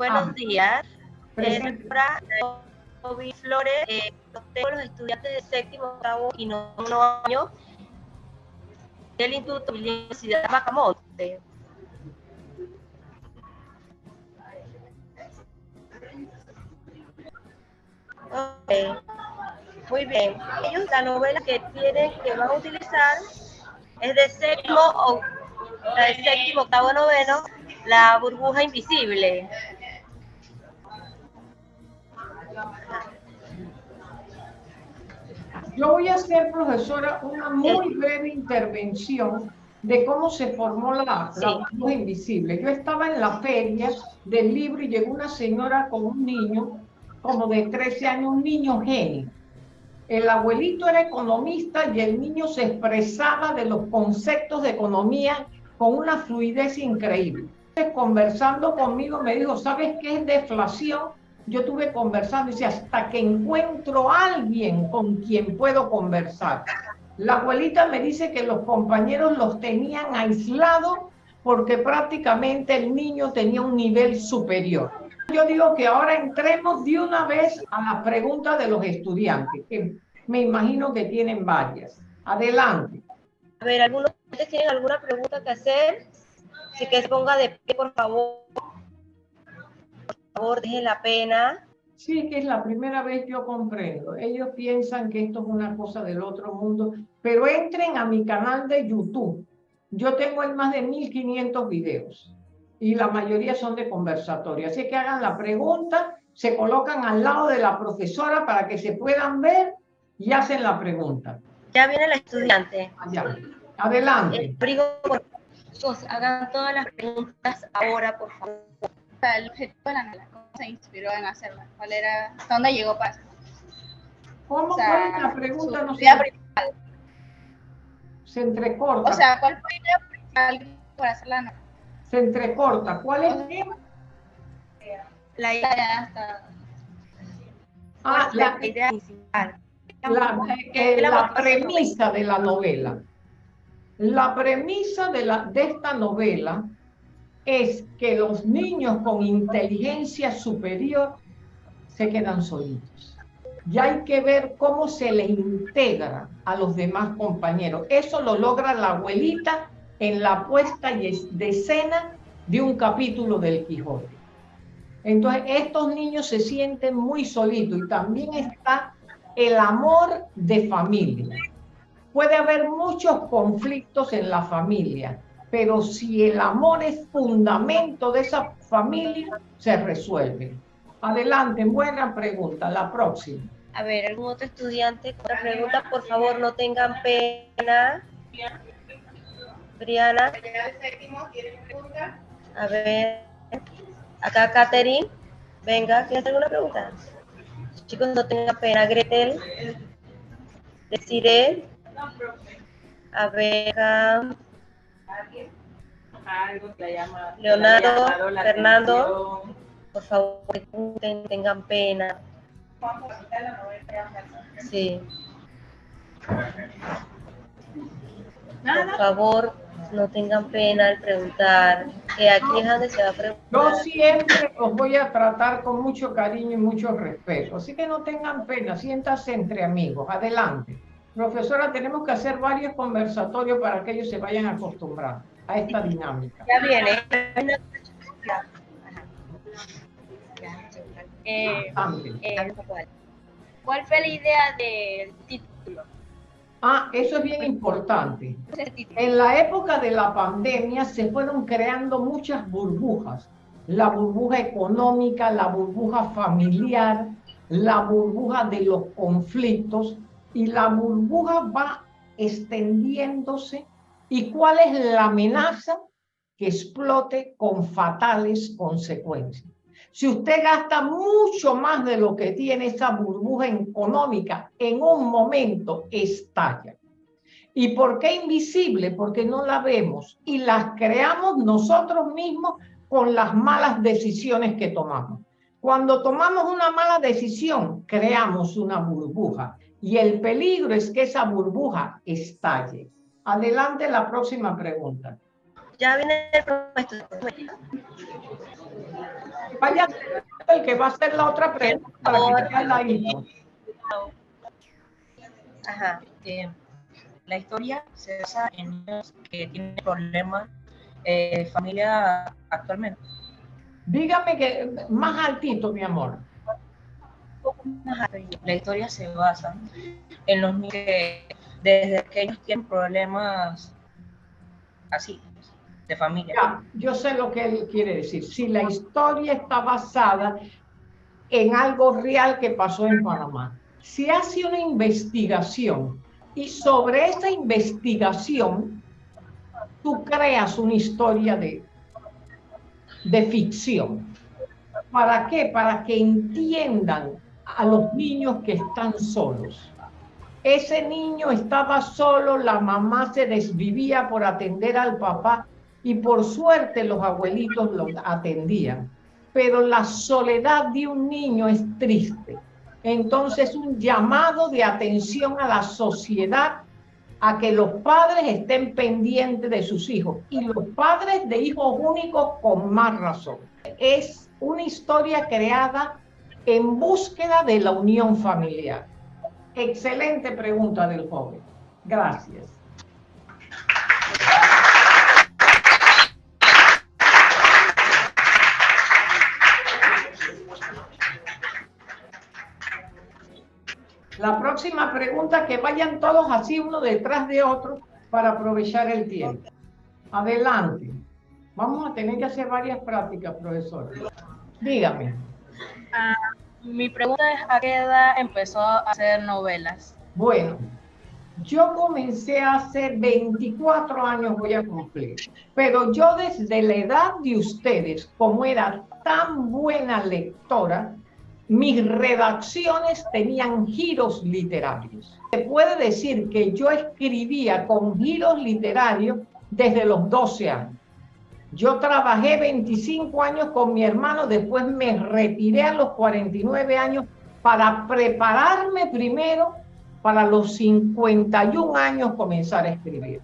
Buenos días. Presente. Eh, Flores, eh, tengo los estudiantes de séptimo, octavo y nono año del Instituto de la Universidad de Macamonte. Okay. Muy bien. Ellos la novela que tienen, que van a utilizar es de séptimo, o, de séptimo, octavo, noveno, la burbuja invisible. Yo voy a hacer, profesora, una muy breve intervención de cómo se formó la, la Sí. burbuja invisible. Yo estaba en la feria del libro y llegó una señora con un niño, como de 13 años, un niño genio. El abuelito era economista y el niño se expresaba de los conceptos de economía con una fluidez increíble. Conversando conmigo me dijo, ¿sabes qué es deflación? Yo estuve conversando y dice, hasta que encuentro alguien con quien puedo conversar. La abuelita me dice que los compañeros los tenían aislados porque prácticamente el niño tenía un nivel superior. Yo digo que ahora entremos de una vez a las preguntas de los estudiantes, que me imagino que tienen varias. Adelante. A ver, ¿algunos tienen alguna pregunta que hacer? Así que ponga de pie, por favor. Favor, dejen la pena. Sí, que es la primera vez yo comprendo. Ellos piensan que esto es una cosa del otro mundo, pero entren a mi canal de YouTube. Yo tengo en más de 1500 videos y la mayoría son de conversatorio. Así que hagan la pregunta, se colocan al lado de la profesora para que se puedan ver y hacen la pregunta. Ya viene la estudiante. Allá. Adelante. Eh, Prigo, por favor, hagan todas las preguntas ahora, por favor. Sea, el objetivo de la novela, cómo se inspiró en hacerla, cuál era, hasta dónde llegó para hacerla. ¿Cómo O sea, cuál es la pregunta? No sé, idea principal. se entrecorta. O sea, ¿cuál fue la idea principal para hacer la novela? se entrecorta. ¿Cuál es? La idea, Hasta, Ah, la la, idea principal. la, eh, la premisa de la novela. La premisa de, la, de esta novela es que los niños con inteligencia superior se quedan solitos. Y hay que ver cómo se le integra a los demás compañeros. Eso lo logra la abuelita en la puesta de escena de un capítulo del Quijote. Entonces, estos niños se sienten muy solitos y también está el amor de familia. Puede haber muchos conflictos en la familia, pero si el amor es fundamento de esa familia, se resuelve. Adelante, buena pregunta. La próxima. A ver, ¿algún otro estudiante otra pregunta? Por favor, no tengan pena. Briana. A ver. Acá, Katherine. Venga, ¿quieres alguna pregunta? Chicos, no tengan pena. Gretel. Desiree. A ver. Algo que le llama Leonardo, la Fernando. atención. Por favor, tengan pena. Sí. Por favor, no tengan pena al preguntar. Que aquí es donde se va a Yo siempre os voy a tratar con mucho cariño y mucho respeto, así que no tengan pena, siéntanse entre amigos. Adelante. Profesora, tenemos que hacer varios conversatorios para que ellos se vayan acostumbrando a esta dinámica. Ya viene. eh, Adelante. eh, ¿Cuál fue la idea del título? Ah, eso es bien importante. En la época de la pandemia se fueron creando muchas burbujas. La burbuja económica, la burbuja familiar, la burbuja de los conflictos y la burbuja va extendiéndose. ¿Y cuál es la amenaza? Que explote con fatales consecuencias. Si usted gasta mucho más de lo que tiene esa burbuja económica, en un momento estalla. ¿Y por qué invisible? Porque no la vemos y las creamos nosotros mismos con las malas decisiones que tomamos. Cuando tomamos una mala decisión, creamos una burbuja y el peligro es que esa burbuja estalle. Adelante la próxima pregunta. Ya viene el profesor. Vaya el que va a hacer la otra pregunta para que ladito. Ajá. eh, la historia se basa en niños que tienen problemas eh, de familia actualmente. Dígame que más altito, mi amor. La historia se basa en los niños que desde pequeños tienen problemas así, de familia. Yo sé lo que él quiere decir. Si la historia está basada en algo real que pasó en Panamá, si hace una investigación y sobre esa investigación tú creas una historia de, de ficción. ¿Para qué? Para que entiendan a los niños que están solos. Ese niño estaba solo, la mamá se desvivía por atender al papá y por suerte los abuelitos lo atendían. Pero la soledad de un niño es triste. Entonces un llamado de atención a la sociedad a que los padres estén pendientes de sus hijos y los padres de hijos únicos con más razón. Es una historia creada en búsqueda de la unión familiar. Excelente pregunta del joven. Gracias. La próxima pregunta, que vayan todos así uno detrás de otro para aprovechar el tiempo. Adelante. Vamos a tener que hacer varias prácticas, profesor. Dígame. Ah, mi pregunta es, ¿a qué edad empezó a hacer novelas? Bueno, yo comencé hace 24 años, voy a cumplir, pero yo desde la edad de ustedes, como era tan buena lectora, mis redacciones tenían giros literarios. Se puede decir que yo escribía con giros literarios desde los 12 años. Yo trabajé 25 años con mi hermano, después me retiré a los 49 años para prepararme primero para los 51 años comenzar a escribir.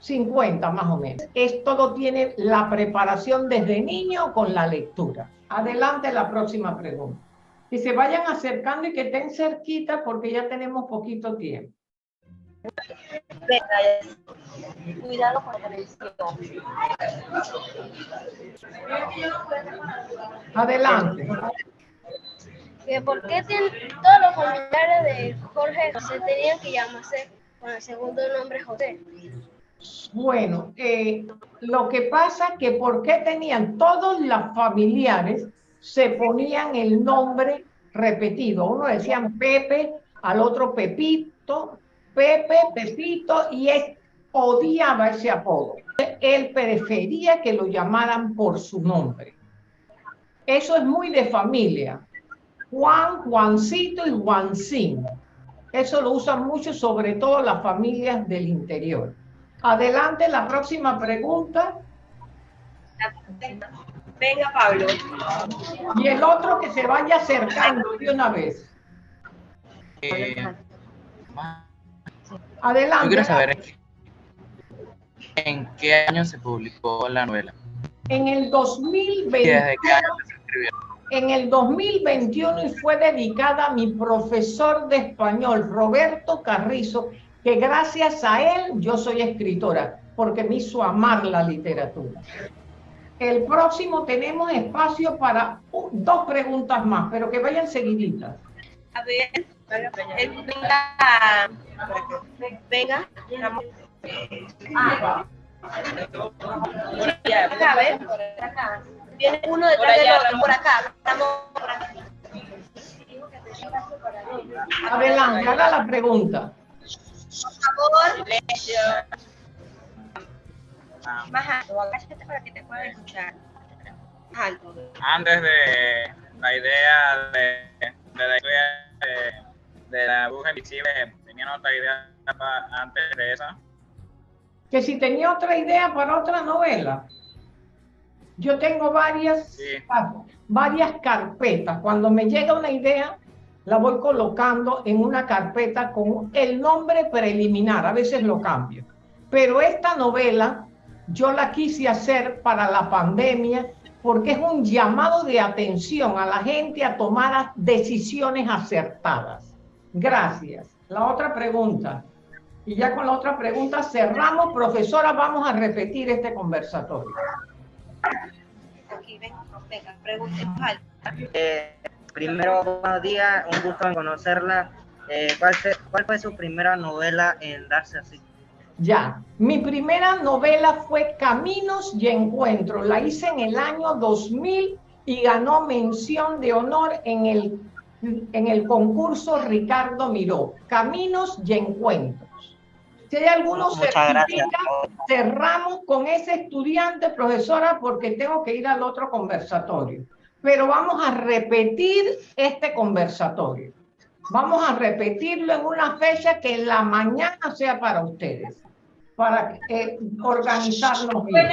50 más o menos. Esto lo tiene la preparación desde niño con la lectura. Adelante la próxima pregunta. Que se vayan acercando y que estén cerquita porque ya tenemos poquito tiempo. Cuidado con la televisión. Adelante. que por qué todos los familiares de Jorge José tenían que llamarse con el segundo nombre José. Bueno, eh, lo que pasa que por qué tenían todos los familiares se ponían el nombre repetido. Uno decían Pepe, al otro Pepito, Pepe, Pepito, y él odiaba ese apodo. Él prefería que lo llamaran por su nombre. Eso es muy de familia. Juan, Juancito y Juancín. Eso lo usan mucho, sobre todo las familias del interior. Adelante, la próxima pregunta. Venga, Pablo. Y el otro que se vaya acercando de una vez. Eh, ma- yo Adelante. quiero saber en qué, en qué año se publicó la novela En el y 2020, desde qué año se escribió. en el 2021 y fue dedicada a mi profesor de español, Roberto Carrizo, que gracias a él yo soy escritora, porque me hizo amar la literatura. El próximo tenemos espacio para dos preguntas más, pero que vayan seguiditas. A ver, venga. Venga. Ah. Acá. Viene uno detrás del otro, por acá. Estamos por acá. Adelante, haga la pregunta. Por favor, más alto, agáchate para que te puedan escuchar. Más alto. antes de la idea de, de la historia de, de la bruja invisible, tenían otra idea antes de esa. que si tenía otra idea para otra novela. Yo tengo varias, Sí. varias carpetas. Cuando me llega una idea, la voy colocando en una carpeta con el nombre preliminar. A veces lo cambio. Pero esta novela yo la quise hacer para la pandemia porque es un llamado de atención a la gente a tomar decisiones acertadas. Gracias. La otra pregunta. Y ya con la otra pregunta cerramos. Profesora, vamos a repetir este conversatorio. Aquí, ven, venga, pregunten. Alba. Eh, primero, buenos días, un gusto en conocerla. Eh, ¿cuál, fue, ¿Cuál fue su primera novela en darse así? Ya, mi primera novela fue Caminos y Encuentros. La hice en el año 2000 y ganó mención de honor en el, en el concurso Ricardo Miró. Caminos y Encuentros. Si hay algunos cerramos con ese estudiante, profesora, porque tengo que ir al otro conversatorio. Pero vamos a repetir este conversatorio. Vamos a repetirlo en una fecha que en la mañana sea para ustedes, para eh, organizarnos bien.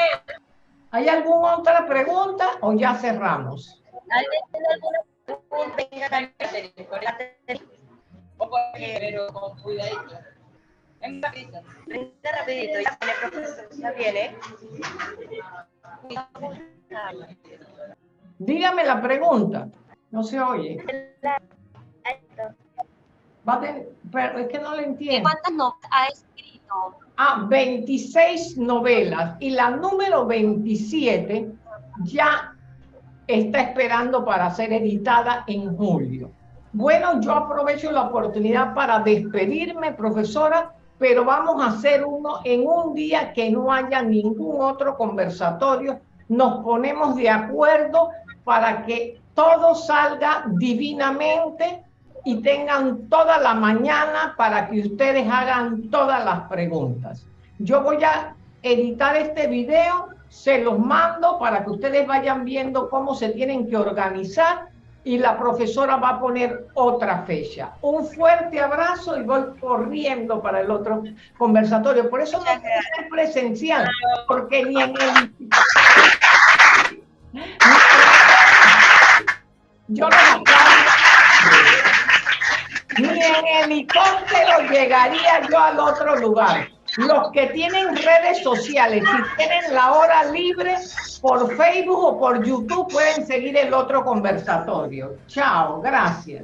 ¿Hay alguna otra pregunta o ya cerramos? ¿Alguien tiene alguna pregunta? Venga, Caterina. pero con cuidadito. Venga, rapidito. Venga rapidito, ya viene, profesor, ya viene. Dígame la pregunta. No se oye. Va a tener- pero es que no le entiendo. ¿Cuántas novelas ha escrito? Ah, 26 novelas y la número 27 ya está esperando para ser editada en julio. Bueno, yo aprovecho la oportunidad para despedirme, profesora, pero vamos a hacer uno en un día que no haya ningún otro conversatorio. Nos ponemos de acuerdo para que todo salga divinamente y tengan toda la mañana para que ustedes hagan todas las preguntas. Yo voy a editar este video, se los mando para que ustedes vayan viendo cómo se tienen que organizar y la profesora va a poner otra fecha. Un fuerte abrazo y voy corriendo para el otro conversatorio. Por eso no puede ser presencial, porque ni en el... Yo aplaudo. Ni en helicóptero llegaría yo al otro lugar. Los que tienen redes sociales, si tienen la hora libre por Facebook o por YouTube, pueden seguir el otro conversatorio. Chao, gracias.